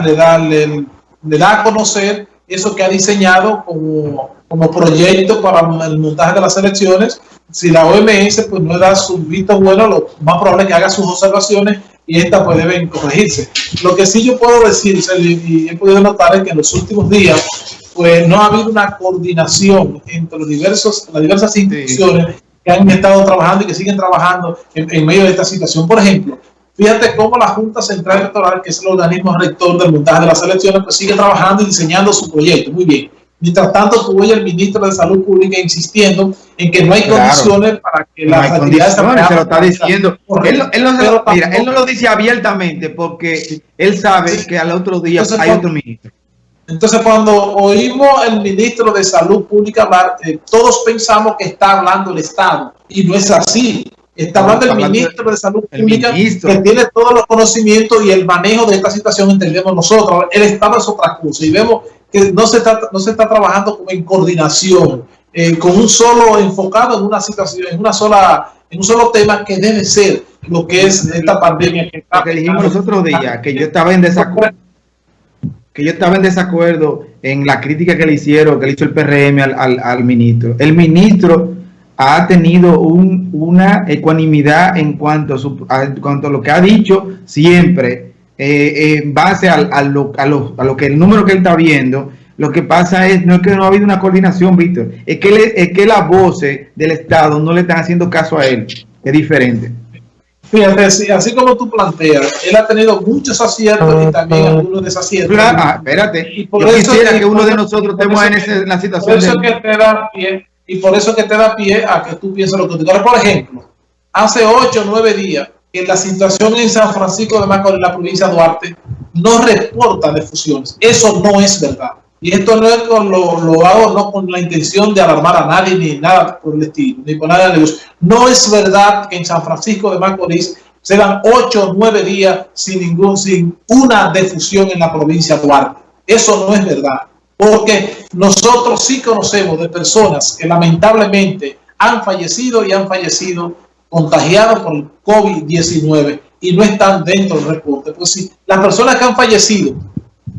le da, le, da a conocer eso que ha diseñado como, como proyecto para el montaje de las elecciones. Si la OMS pues no da su visto bueno, lo más probable es que haga sus observaciones y estas pues deben corregirse. Lo que sí yo puedo decir, y he podido notar es que en los últimos días pues no ha habido una coordinación entre los diversos, las diversas instituciones que han estado trabajando y que siguen trabajando en, medio de esta situación. Por ejemplo, fíjate cómo la Junta Central Electoral, que es el organismo rector del montaje de las elecciones, pues sigue trabajando y diseñando su proyecto. Muy bien. Mientras tanto, tuvo el ministro de Salud Pública insistiendo en que no hay condiciones para que no las actividades se lo está diciendo. Él, él, no mira, él, no lo dice abiertamente porque él sabe que al otro día hay otro ministro. Entonces, cuando oímos el ministro de Salud Pública hablar, eh, todos pensamos que está hablando el Estado, y no es así. Está hablando el ministro de Salud Pública, que tiene todos los conocimientos y el manejo de esta situación, entendemos nosotros. El Estado es otra cosa, y vemos que no se está, no se está trabajando en coordinación, eh, con un solo enfocado en una situación, en una sola en un solo tema que debe ser lo que es esta pandemia que, que dijimos los otros días, que yo estaba en desacuerdo que yo estaba en desacuerdo en la crítica que le hicieron, que le hizo el PRM al, ministro. El ministro ha tenido una ecuanimidad en cuanto a, cuanto a lo que ha dicho siempre, eh, en base a, lo, que el número que él está viendo. Lo que pasa es, no es que no ha habido una coordinación, Víctor, es que, es que las voces del Estado no le están haciendo caso a él. Es diferente. Fíjate, así, como tú planteas, él ha tenido muchos aciertos y también algunos desaciertos. Ah, espérate. Y por eso quisiera que, uno de nosotros estemos en, la situación. Por eso que te da pie, y por eso que te da pie a que tú pienses lo que tú quieres. Por ejemplo, hace ocho o nueve días, en la situación en San Francisco de Macorís, en la provincia de Duarte, no reporta de fusiones. Eso no es verdad. Y esto no es con lo, lo, hago no con la intención de alarmar a nadie ni nada por el estilo, ni por nada de negocio. No es verdad que en San Francisco de Macorís se dan ocho o nueve días sin ningún, sin una defusión en la provincia de Duarte. Eso no es verdad. Porque nosotros sí conocemos de personas que lamentablemente han fallecido y han fallecido contagiados por el COVID-19 y no están dentro del reporte. Pues sí, las personas que han fallecido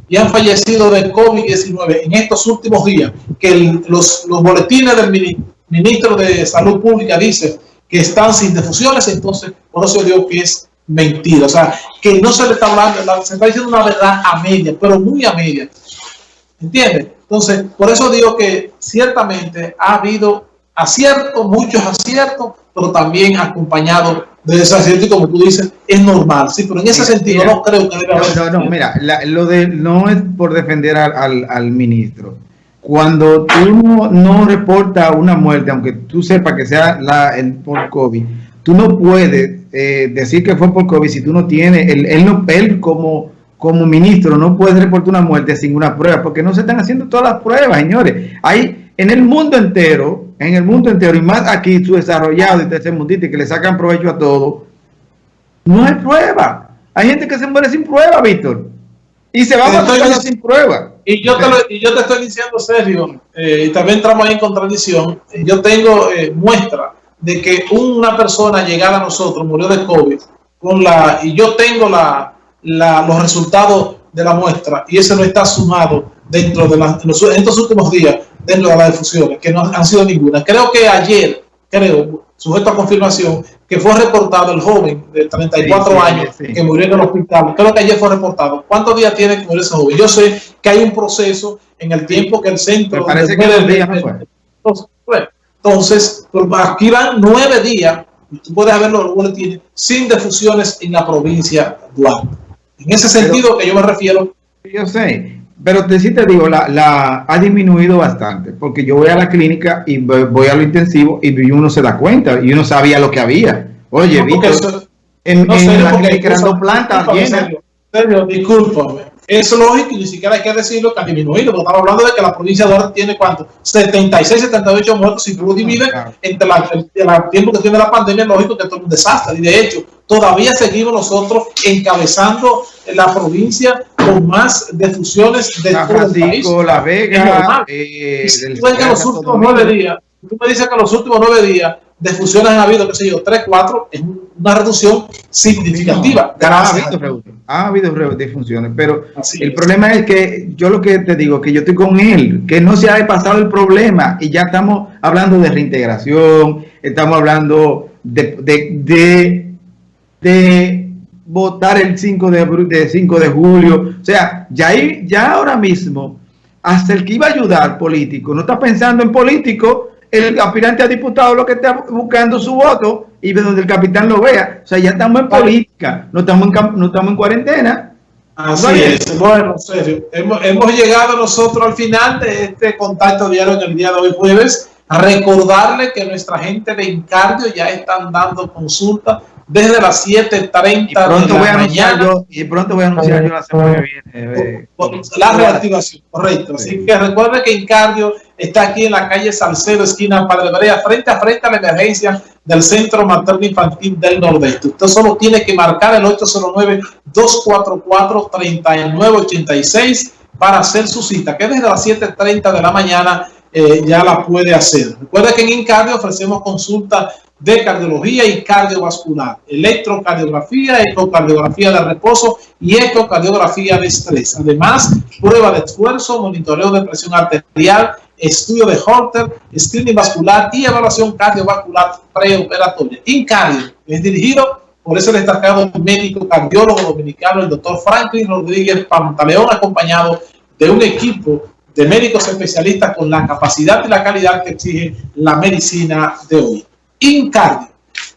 y han fallecido de COVID-19 en estos últimos días, que los, boletines del ministro de Salud Pública dicen que están sin defusiones, entonces por eso digo que es mentira. O sea, que no se le está hablando, se está diciendo una verdad a media, pero muy a media. ¿Entiendes? Entonces, por eso digo que ciertamente ha habido aciertos, muchos aciertos, pero también acompañado de desacierto y como tú dices, es normal, sí, pero en ese sentido no creo que debe haber... No, no, mira, lo de no es por defender al, al, ministro. Cuando tú no, no reportas una muerte, aunque tú sepas que sea la, el, por COVID, tú no puedes eh, decir que fue por COVID si tú no tienes, él, él, no, él como, como ministro no puede reportar una muerte sin una prueba, porque no se están haciendo todas las pruebas, señores. Hay en el mundo entero, en el mundo entero, y más aquí su desarrollado y tercer mundito, que le sacan provecho a todo, no hay prueba. Hay gente que se muere sin prueba, Víctor. Y se va a matar sin prueba. Y yo, te y yo te estoy diciendo serio, eh, y también entramos ahí en contradicción. Yo tengo eh, muestra de que una persona llegada a nosotros murió de COVID con la, y yo tengo la, los resultados de la muestra y ese no está sumado dentro de los, en estos últimos días dentro de las difusiones, que no han sido ninguna. Creo que ayer, creo, sujeto a confirmación, que fue reportado el joven de 34 años que murió en el hospital. Creo que ayer fue reportado. ¿Cuántos días tiene que morir ese joven? Yo sé que hay un proceso en el tiempo que el centro... parece que días Entonces, entonces, aquí van nueve días, tú puedes verlo, tiene, sin defusiones en la provincia de Duarte. En ese sentido que yo me refiero... Yo sé, pero te, sí te digo, la, la, ha disminuido bastante, porque yo voy a la clínica y voy a lo intensivo y uno se da cuenta y uno sabía lo que había. Oye, Víctor, en, la clínica eran dos plantas. Discúlpame, es lógico y ni siquiera hay que decirlo que ha disminuido, porque estamos hablando de que la provincia de Duarte tiene cuánto, 76, 78 muertos, si tú lo divides entre el, tiempo que tiene la pandemia, es lógico que esto es un desastre, y de hecho, todavía seguimos nosotros encabezando la provincia con más defusiones de todo el país. La Vega, eh, tú, me dices que los últimos nueve días, tú me dices que los últimos nueve días defunciones han habido, qué sé yo, 3, 4, es una reducción significativa. No, ha habido, ha habido defunciones, pero Así el es. problema es que yo lo que te digo, que yo estoy con él, que no se ha pasado el problema y ya estamos hablando de reintegración, estamos hablando de, de, de, de votar el 5 de, de, 5 de julio, o sea, ya, ya ahora mismo, hasta el que iba a ayudar político, no está pensando en político, el aspirante a diputado lo que está buscando su voto y de donde el capitán lo vea. O sea, ya estamos en política, no estamos en, no estamos en cuarentena. Así es. Bueno, serio. Hemos, hemos, llegado nosotros al final de este contacto diario en el día de hoy jueves. A recordarle que nuestra gente de Encardio ya están dando consulta desde las 7.30 de la mañana. Yo, y pronto voy a anunciar yo la semana que viene. Eh, la reactivación, correcto. Sí. Así que recuerde que Encardio está aquí en la calle Salcedo, esquina Padre Brea, frente a frente a la emergencia del Centro Materno Infantil del Nordeste. Usted solo tiene que marcar el 809-244-3986 para hacer su cita, que desde las 7.30 de la mañana eh, ya la puede hacer. Recuerde que en Incardio ofrecemos consulta de cardiología y cardiovascular, electrocardiografía, ecocardiografía de reposo y ecocardiografía de estrés. Además, prueba de esfuerzo, monitoreo de presión arterial, estudio de Holter, screening vascular y evaluación cardiovascular preoperatoria. Incardio es dirigido por ese destacado médico cardiólogo dominicano, el doctor Franklin Rodríguez Pantaleón, acompañado de un equipo de médicos especialistas con la capacidad y la calidad que exige la medicina de hoy. Incardio.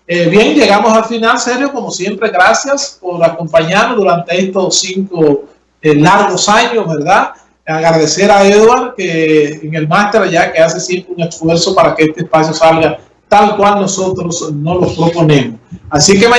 Eh, bien, llegamos al final, Sergio, como siempre, gracias por acompañarnos durante estos cinco eh, largos años, ¿verdad? Agradecer a Edward, que en el máster allá, que hace siempre un esfuerzo para que este espacio salga tal cual nosotros nos lo proponemos. Así que mañana